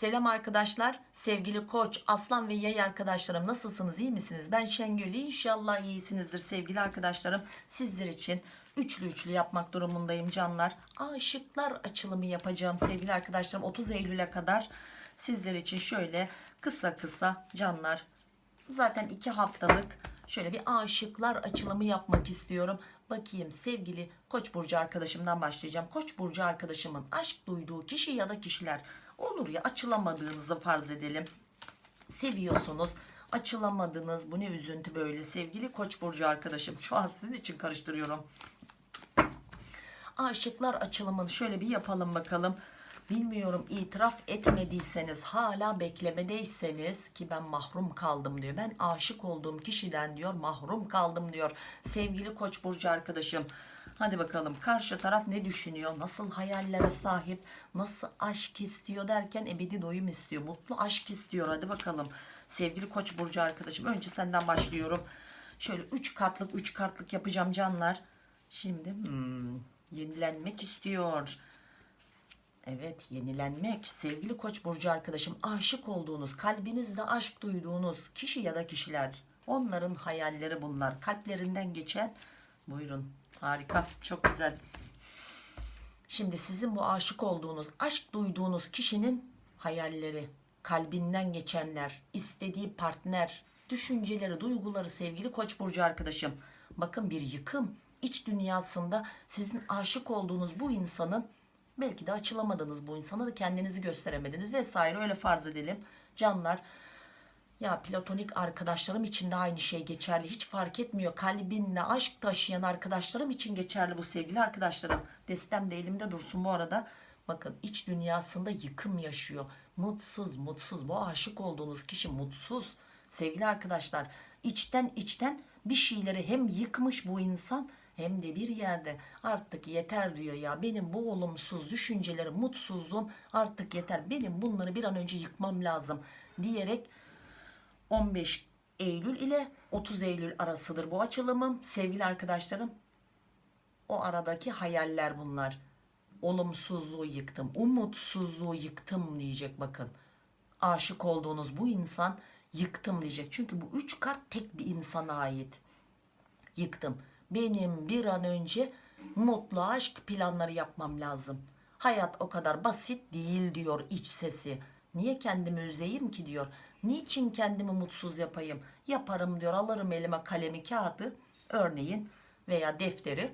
Selam arkadaşlar. Sevgili koç, aslan ve yay arkadaşlarım nasılsınız? iyi misiniz? Ben Şengül. İnşallah iyisinizdir sevgili arkadaşlarım. Sizler için üçlü üçlü yapmak durumundayım canlar. Aşıklar açılımı yapacağım sevgili arkadaşlarım. 30 Eylül'e kadar sizler için şöyle kısa kısa canlar. Zaten iki haftalık şöyle bir aşıklar açılımı yapmak istiyorum. Bakayım sevgili Koç burcu arkadaşımdan başlayacağım. Koç burcu arkadaşımın aşk duyduğu kişi ya da kişiler olur ya açılamadığınızı farz edelim. Seviyorsunuz açılamadınız bu ne üzüntü böyle sevgili Koç burcu arkadaşım. Şu an sizin için karıştırıyorum. Aşıklar açılımını şöyle bir yapalım bakalım. Bilmiyorum itiraf etmediyseniz hala beklemedeyseniz ki ben mahrum kaldım diyor. Ben aşık olduğum kişiden diyor mahrum kaldım diyor. Sevgili Koç burcu arkadaşım. Hadi bakalım karşı taraf ne düşünüyor? Nasıl hayallere sahip? Nasıl aşk istiyor derken ebedi doyum istiyor. Mutlu aşk istiyor. Hadi bakalım. Sevgili Koç burcu arkadaşım önce senden başlıyorum. Şöyle 3 kartlık 3 kartlık yapacağım canlar. Şimdi hmm, yenilenmek istiyor. Evet yenilenmek sevgili koç burcu arkadaşım aşık olduğunuz kalbinizde aşk duyduğunuz kişi ya da kişiler onların hayalleri bunlar kalplerinden geçen buyurun harika çok güzel. Şimdi sizin bu aşık olduğunuz aşk duyduğunuz kişinin hayalleri kalbinden geçenler istediği partner düşünceleri duyguları sevgili koç burcu arkadaşım. Bakın bir yıkım iç dünyasında sizin aşık olduğunuz bu insanın belki de açılamadınız bu insana da kendinizi gösteremediniz vesaire öyle farz edelim. Canlar ya platonik arkadaşlarım için de aynı şey geçerli. Hiç fark etmiyor. Kalbinle aşk taşıyan arkadaşlarım için geçerli bu sevgili arkadaşlarım. Destem de elimde dursun bu arada. Bakın iç dünyasında yıkım yaşıyor. Mutsuz mutsuz. Bu aşık olduğunuz kişi mutsuz. Sevgili arkadaşlar içten içten bir şeyleri hem yıkmış bu insan hem de bir yerde. Artık yeter diyor ya. Benim bu olumsuz düşüncelerim mutsuzluğum artık yeter. Benim bunları bir an önce yıkmam lazım diyerek 15 Eylül ile 30 Eylül arasıdır bu açılımım. Sevgili arkadaşlarım o aradaki hayaller bunlar. Olumsuzluğu yıktım umutsuzluğu yıktım diyecek bakın. Aşık olduğunuz bu insan yıktım diyecek. Çünkü bu üç kart tek bir insana ait. Yıktım. Benim bir an önce mutlu aşk planları yapmam lazım. Hayat o kadar basit değil diyor iç sesi. Niye kendimi üzeyim ki diyor. Niçin kendimi mutsuz yapayım? Yaparım diyor alırım elime kalemi kağıdı örneğin veya defteri.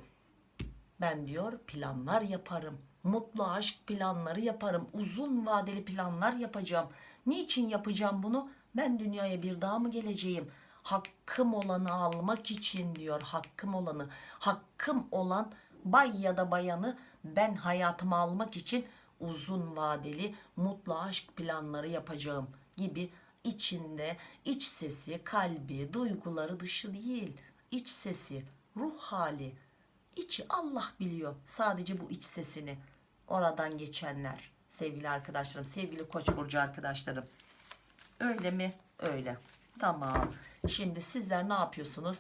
Ben diyor planlar yaparım. Mutlu aşk planları yaparım. Uzun vadeli planlar yapacağım. Niçin yapacağım bunu? Ben dünyaya bir daha mı geleceğim? hakkım olanı almak için diyor hakkım olanı hakkım olan bay ya da bayanı ben hayatıma almak için uzun vadeli mutlu aşk planları yapacağım gibi içinde iç sesi kalbi duyguları dışı değil iç sesi ruh hali içi Allah biliyor. Sadece bu iç sesini oradan geçenler sevgili arkadaşlarım sevgili koç burcu arkadaşlarım. Öyle mi? Öyle. Tamam. Şimdi sizler ne yapıyorsunuz?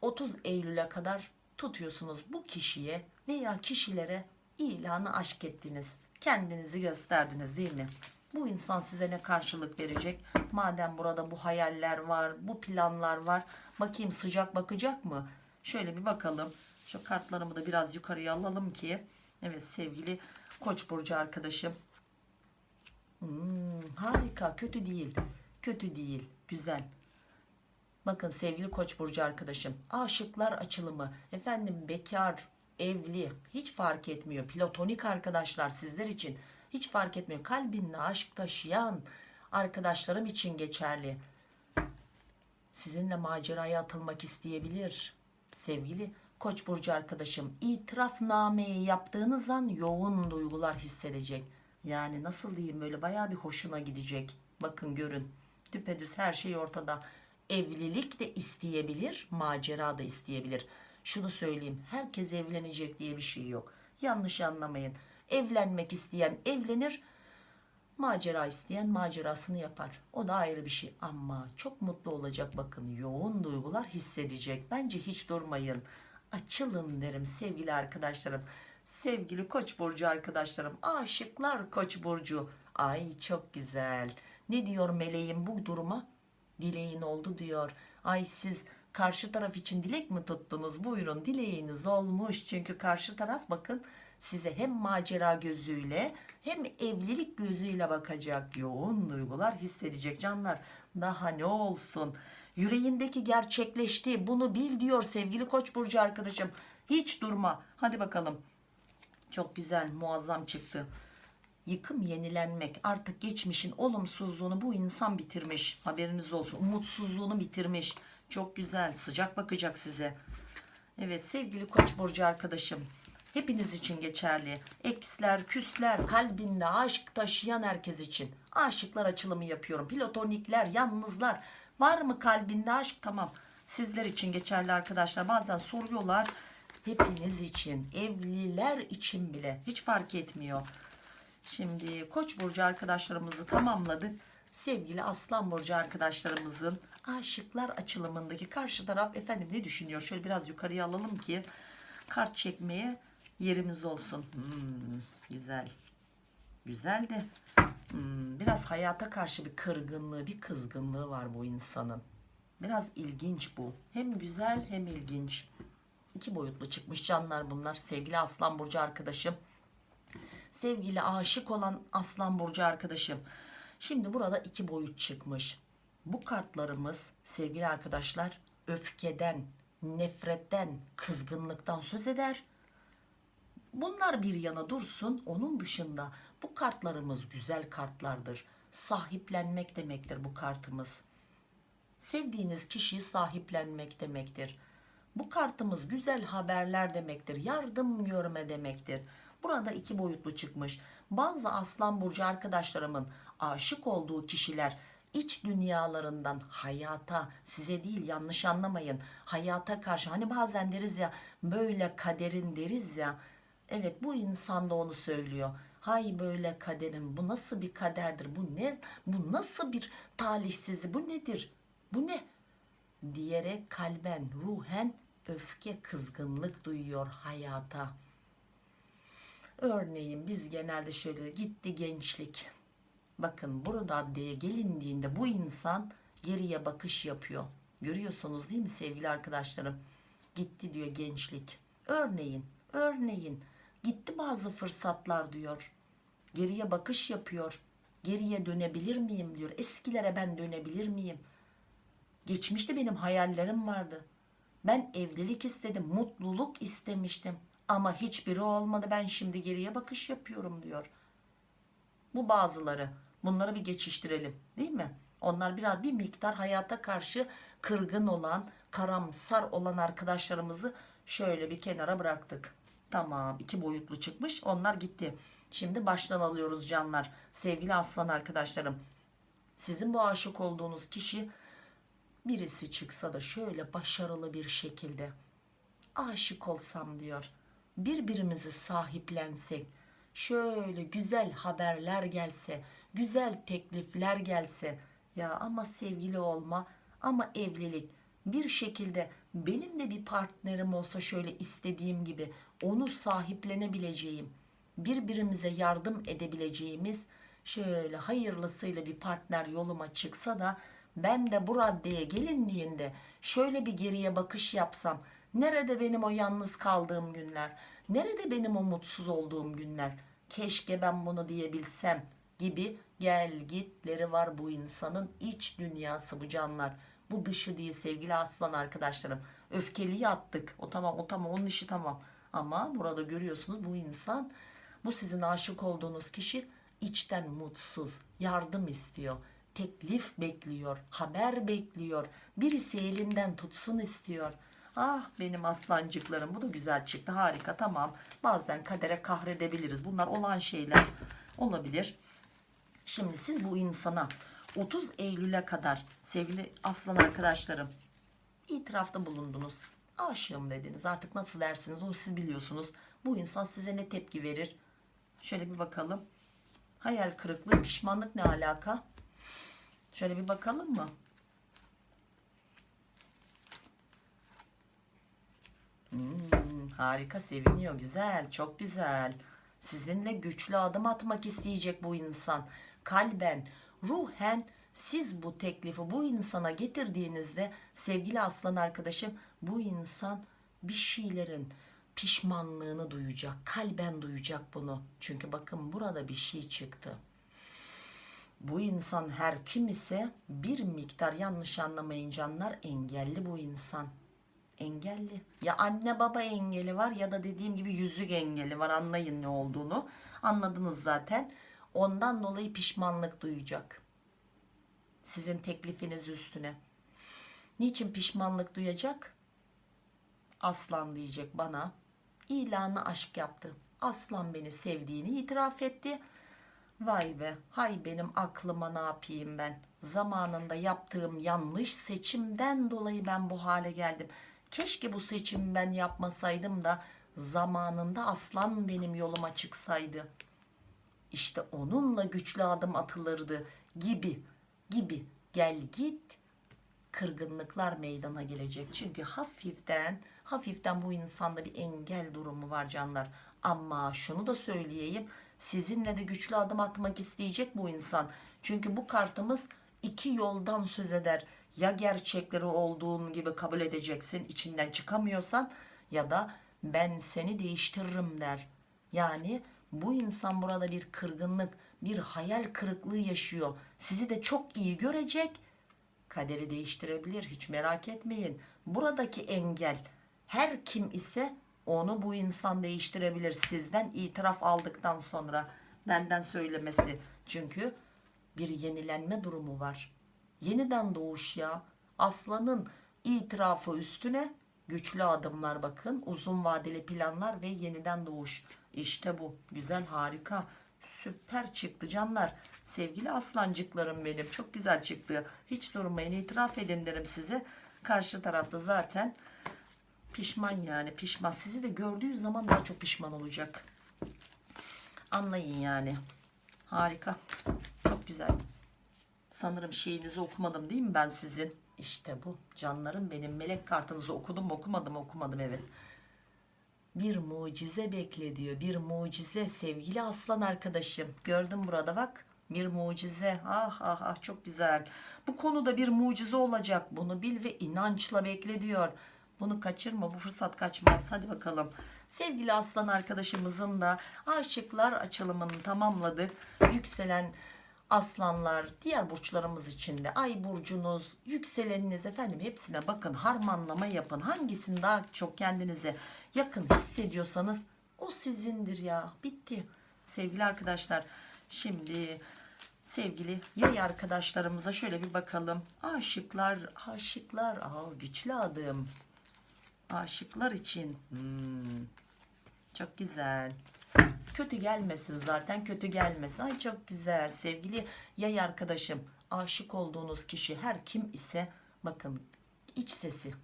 30 Eylül'e kadar tutuyorsunuz bu kişiye veya kişilere ilanı aşk ettiniz. Kendinizi gösterdiniz değil mi? Bu insan size ne karşılık verecek? Madem burada bu hayaller var, bu planlar var. Bakayım sıcak bakacak mı? Şöyle bir bakalım. Şu kartlarımı da biraz yukarıya alalım ki. Evet sevgili Koç burcu arkadaşım. Hmm, harika, kötü değil. Kötü değil, güzel. Bakın sevgili koç burcu arkadaşım aşıklar açılımı efendim bekar evli. Hiç fark etmiyor. Platonik arkadaşlar sizler için hiç fark etmiyor. Kalbinde aşk taşıyan arkadaşlarım için geçerli. Sizinle maceraya atılmak isteyebilir. Sevgili koç burcu arkadaşım itirafnameyi yaptığınız an yoğun duygular hissedecek. Yani nasıl diyeyim böyle baya bir hoşuna gidecek. Bakın görün. Düpedüz her şey ortada. Evlilik de isteyebilir macera da isteyebilir şunu söyleyeyim herkes evlenecek diye bir şey yok. Yanlış anlamayın. Evlenmek isteyen evlenir macera isteyen macerasını yapar. O da ayrı bir şey. Ama çok mutlu olacak bakın yoğun duygular hissedecek. Bence hiç durmayın. Açılın derim sevgili arkadaşlarım. Sevgili koç burcu arkadaşlarım. Aşıklar koç burcu. Ay çok güzel. Ne diyor meleğim bu duruma? Dileğin oldu diyor. Ay siz karşı taraf için dilek mi tuttunuz? Buyurun dileğiniz olmuş. Çünkü karşı taraf bakın size hem macera gözüyle hem evlilik gözüyle bakacak. Yoğun duygular hissedecek canlar. Daha ne olsun? Yüreğindeki gerçekleşti. Bunu bil diyor sevgili Koç burcu arkadaşım. Hiç durma. Hadi bakalım. Çok güzel, muazzam çıktı. Yıkım yenilenmek artık geçmişin olumsuzluğunu bu insan bitirmiş haberiniz olsun umutsuzluğunu bitirmiş çok güzel sıcak bakacak size. Evet sevgili koç burcu arkadaşım hepiniz için geçerli. Eksler küsler kalbinde aşk taşıyan herkes için. Aşıklar açılımı yapıyorum. Platonikler yalnızlar. Var mı kalbinde aşk? Tamam. Sizler için geçerli arkadaşlar. Bazen soruyorlar. Hepiniz için. Evliler için bile. Hiç fark etmiyor. Şimdi Koç burcu arkadaşlarımızı tamamladık. Sevgili Aslan burcu arkadaşlarımızın aşıklar açılımındaki karşı taraf efendim ne düşünüyor? Şöyle biraz yukarıya alalım ki kart çekmeye yerimiz olsun. Hmm, güzel. Güzel de hmm, biraz hayata karşı bir kırgınlığı, bir kızgınlığı var bu insanın. Biraz ilginç bu. Hem güzel hem ilginç. İki boyutlu çıkmış canlar bunlar. Sevgili Aslan burcu arkadaşım sevgili aşık olan aslan burcu arkadaşım şimdi burada iki boyut çıkmış. Bu kartlarımız sevgili arkadaşlar öfkeden nefretten kızgınlıktan söz eder. Bunlar bir yana dursun onun dışında bu kartlarımız güzel kartlardır. Sahiplenmek demektir bu kartımız. Sevdiğiniz kişiyi sahiplenmek demektir. Bu kartımız güzel haberler demektir yardım görme demektir. Burada iki boyutlu çıkmış. Bazı aslan burcu arkadaşlarımın aşık olduğu kişiler iç dünyalarından hayata size değil yanlış anlamayın hayata karşı hani bazen deriz ya böyle kaderin deriz ya. Evet bu insan da onu söylüyor. Hay böyle kaderin bu nasıl bir kaderdir bu ne bu nasıl bir talihsizlik bu nedir bu ne? diyerek kalben ruhen öfke kızgınlık duyuyor hayata. Örneğin biz genelde şöyle gitti gençlik. Bakın bu raddeye gelindiğinde bu insan geriye bakış yapıyor. Görüyorsunuz değil mi sevgili arkadaşlarım? Gitti diyor gençlik. Örneğin, örneğin gitti bazı fırsatlar diyor. Geriye bakış yapıyor. Geriye dönebilir miyim diyor. Eskilere ben dönebilir miyim? Geçmişte benim hayallerim vardı. Ben evlilik istedim, mutluluk istemiştim. Ama hiçbiri olmadı ben şimdi geriye bakış yapıyorum diyor. Bu bazıları. Bunları bir geçiştirelim değil mi? Onlar biraz bir miktar hayata karşı kırgın olan, karamsar olan arkadaşlarımızı şöyle bir kenara bıraktık. Tamam iki boyutlu çıkmış onlar gitti. Şimdi baştan alıyoruz canlar. Sevgili aslan arkadaşlarım. Sizin bu aşık olduğunuz kişi birisi çıksa da şöyle başarılı bir şekilde aşık olsam diyor birbirimizi sahiplensek şöyle güzel haberler gelse güzel teklifler gelse ya ama sevgili olma ama evlilik bir şekilde benim de bir partnerim olsa şöyle istediğim gibi onu sahiplenebileceğim birbirimize yardım edebileceğimiz şöyle hayırlısıyla bir partner yoluma çıksa da ben de bu raddeye gelindiğinde şöyle bir geriye bakış yapsam Nerede benim o yalnız kaldığım günler? Nerede benim o mutsuz olduğum günler? Keşke ben bunu diyebilsem gibi gel gitleri var bu insanın iç dünyası bu canlar. Bu dışı değil sevgili aslan arkadaşlarım. Öfkeliyi attık. O tamam o tamam onun işi tamam. Ama burada görüyorsunuz bu insan bu sizin aşık olduğunuz kişi içten mutsuz. Yardım istiyor. Teklif bekliyor. Haber bekliyor. Birisi elinden tutsun istiyor. Ah benim aslancıklarım bu da güzel çıktı harika tamam. Bazen kadere kahredebiliriz. Bunlar olan şeyler olabilir. Şimdi siz bu insana 30 Eylül'e kadar sevgili aslan arkadaşlarım itirafta bulundunuz. Aşığım dediniz artık nasıl dersiniz onu siz biliyorsunuz. Bu insan size ne tepki verir? Şöyle bir bakalım. Hayal kırıklığı pişmanlık ne alaka? Şöyle bir bakalım mı? Hmm, harika seviniyor güzel çok güzel Sizinle güçlü adım atmak isteyecek bu insan. Kalben, ruhen siz bu teklifi bu insana getirdiğinizde sevgili aslan arkadaşım bu insan bir şeylerin pişmanlığını duyacak. Kalben duyacak bunu. Çünkü bakın burada bir şey çıktı bu insan her kim ise bir miktar yanlış anlamayın canlar engelli bu insan engelli ya anne baba engeli var ya da dediğim gibi yüzük engeli var anlayın ne olduğunu anladınız zaten ondan dolayı pişmanlık duyacak. Sizin teklifiniz üstüne. Niçin pişmanlık duyacak? Aslan diyecek bana. İlanı aşk yaptı. Aslan beni sevdiğini itiraf etti. Vay be hay benim aklıma ne yapayım ben? Zamanında yaptığım yanlış seçimden dolayı ben bu hale geldim. Keşke bu seçimi ben yapmasaydım da zamanında aslan benim yoluma çıksaydı işte onunla güçlü adım atılırdı gibi gibi. Gel git kırgınlıklar meydana gelecek. Çünkü hafiften hafiften bu insanda bir engel durumu var canlar. Ama şunu da söyleyeyim sizinle de güçlü adım atmak isteyecek bu insan. Çünkü bu kartımız iki yoldan söz eder. Ya gerçekleri olduğun gibi kabul edeceksin içinden çıkamıyorsan ya da ben seni değiştiririm der. Yani bu insan burada bir kırgınlık bir hayal kırıklığı yaşıyor. Sizi de çok iyi görecek. Kaderi değiştirebilir hiç merak etmeyin. Buradaki engel her kim ise onu bu insan değiştirebilir. Sizden itiraf aldıktan sonra benden söylemesi. Çünkü bir yenilenme durumu var. Yeniden doğuş ya. Aslanın itirafı üstüne güçlü adımlar bakın. Uzun vadeli planlar ve yeniden doğuş işte bu. Güzel harika süper çıktı canlar. Sevgili aslancıklarım benim çok güzel çıktı. Hiç durmayın itiraf edin derim size. Karşı tarafta zaten pişman yani pişman. Sizi de gördüğü zaman daha çok pişman olacak. Anlayın yani. Harika. Çok güzel. Sanırım şeyinizi okumadım değil mi ben sizin? İşte bu. Canlarım benim. Melek kartınızı okudum okumadım okumadım evet bir mucize bekle diyor. Bir mucize sevgili aslan arkadaşım. Gördüm burada bak. Bir mucize. Ah ah ah çok güzel. Bu konuda bir mucize olacak. Bunu bil ve inançla bekle diyor. Bunu kaçırma bu fırsat kaçmaz. Hadi bakalım. Sevgili aslan arkadaşımızın da aşıklar açılımını tamamladık. Yükselen aslanlar diğer burçlarımız için de ay burcunuz yükseleniniz efendim. Hepsine bakın harmanlama yapın. Hangisini daha çok kendinize yakın hissediyorsanız o sizindir ya. Bitti. Sevgili arkadaşlar şimdi sevgili yay arkadaşlarımıza şöyle bir bakalım. Aşıklar aşıklar. Aa güçlü adım. Aşıklar için. Hmm, çok güzel kötü gelmesin zaten kötü gelmesin. Ay çok güzel sevgili yay arkadaşım. Aşık olduğunuz kişi her kim ise bakın iç sesi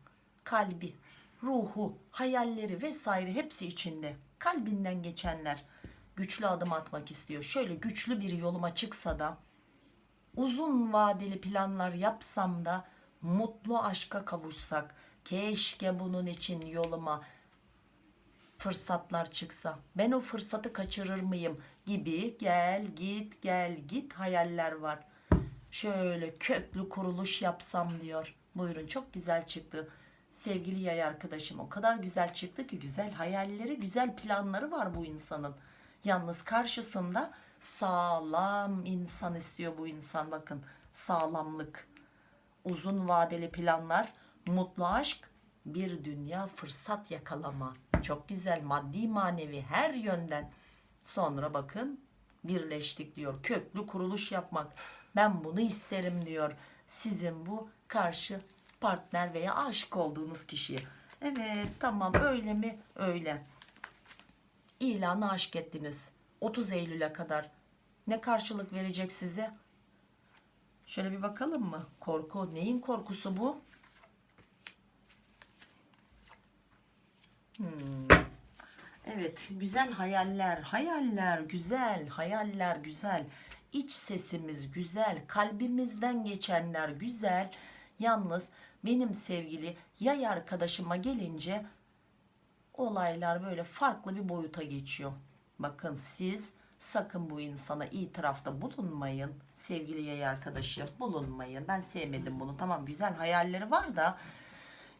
kalbi ruhu hayalleri vesaire hepsi içinde. Kalbinden geçenler güçlü adım atmak istiyor. Şöyle güçlü bir yoluma çıksa da uzun vadeli planlar yapsam da mutlu aşka kavuşsak keşke bunun için yoluma fırsatlar çıksa ben o fırsatı kaçırır mıyım? gibi gel git gel git hayaller var. Şöyle köklü kuruluş yapsam diyor. Buyurun çok güzel çıktı. Sevgili yay arkadaşım o kadar güzel çıktı ki güzel hayalleri güzel planları var bu insanın. Yalnız karşısında sağlam insan istiyor bu insan bakın. Sağlamlık. Uzun vadeli planlar mutlu aşk bir dünya fırsat yakalama çok güzel maddi manevi her yönden. Sonra bakın birleştik diyor. Köklü kuruluş yapmak. Ben bunu isterim diyor. Sizin bu karşı partner veya aşık olduğunuz kişiye. Evet tamam. Öyle mi? Öyle. İlanı aşk ettiniz. 30 Eylül'e kadar. Ne karşılık verecek size? Şöyle bir bakalım mı? Korku. Neyin korkusu bu Hmm. Evet güzel hayaller hayaller güzel hayaller güzel iç sesimiz güzel kalbimizden geçenler güzel yalnız benim sevgili yay arkadaşıma gelince olaylar böyle farklı bir boyuta geçiyor Bakın siz sakın bu insana itirafta bulunmayın. Sevgili yay arkadaşım bulunmayın. Ben sevmedim bunu. Tamam güzel hayalleri var da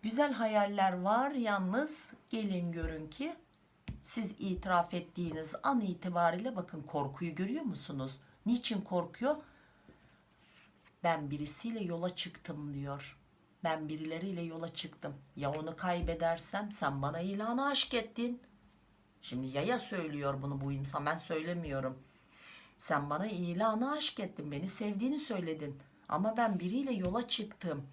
güzel hayaller var yalnız gelin görün ki siz itiraf ettiğiniz an itibariyle bakın korkuyu görüyor musunuz? Niçin korkuyor? Ben birisiyle yola çıktım diyor. Ben birileriyle yola çıktım. Ya onu kaybedersem sen bana ilanı aşk ettin. Şimdi yaya söylüyor bunu bu insan ben söylemiyorum. Sen bana ilanı aşk ettin beni sevdiğini söyledin. Ama ben biriyle yola çıktım.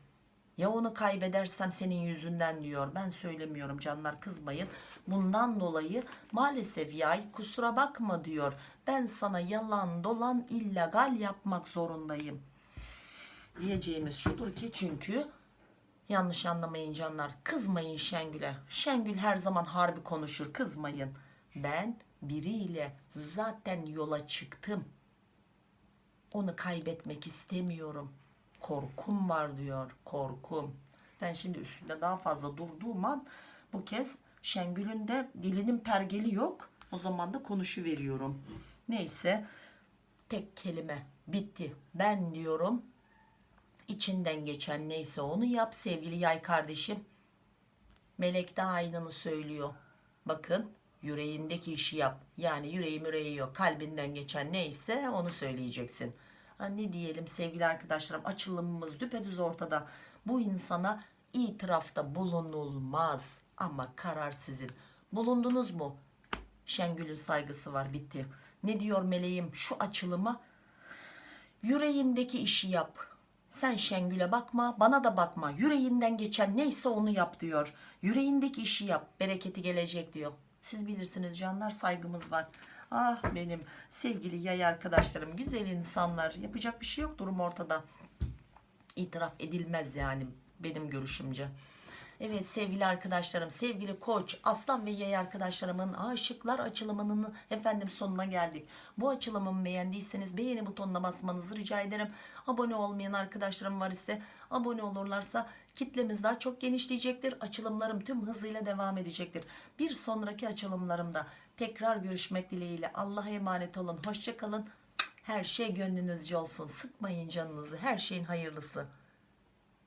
Ya onu kaybedersem senin yüzünden diyor. Ben söylemiyorum canlar kızmayın. Bundan dolayı maalesef yay kusura bakma diyor. Ben sana yalan dolan illegal yapmak zorundayım. Diyeceğimiz şudur ki çünkü yanlış anlamayın canlar. Kızmayın Şengül'e. Şengül her zaman harbi konuşur. Kızmayın. Ben biriyle zaten yola çıktım. Onu kaybetmek istemiyorum. Korkum var diyor. Korkum. Ben şimdi üstünde daha fazla durduğum an bu kez Şengül'ün de dilinin pergeli yok. O zaman da konuşu veriyorum. Neyse tek kelime bitti. Ben diyorum içinden geçen neyse onu yap sevgili yay kardeşim. Melek de aynını söylüyor. Bakın yüreğindeki işi yap. Yani yüreği müreği yok. Kalbinden geçen neyse onu söyleyeceksin. Ne diyelim sevgili arkadaşlarım açılımımız düpedüz ortada. Bu insana itirafta bulunulmaz. Ama karar sizin. Bulundunuz mu? Şengül'ün saygısı var bitti. Ne diyor meleğim şu açılıma? Yüreğindeki işi yap. Sen Şengül'e bakma, bana da bakma. Yüreğinden geçen neyse onu yap diyor. Yüreğindeki işi yap, bereketi gelecek diyor. Siz bilirsiniz canlar, saygımız var. Ah benim sevgili yay arkadaşlarım, güzel insanlar. Yapacak bir şey yok, durum ortada. İtiraf edilmez yani benim görüşümce. Evet sevgili arkadaşlarım, sevgili koç, aslan ve yay arkadaşlarımın aşıklar açılımının efendim sonuna geldik. Bu açılımımı beğendiyseniz beğeni butonuna basmanızı rica ederim. Abone olmayan arkadaşlarım var ise abone olurlarsa kitlemiz daha çok genişleyecektir. Açılımlarım tüm hızıyla devam edecektir. Bir sonraki açılımlarımda tekrar görüşmek dileğiyle Allah'a emanet olun. Hoşçakalın. Her şey gönlünüzce olsun. Sıkmayın canınızı. Her şeyin hayırlısı.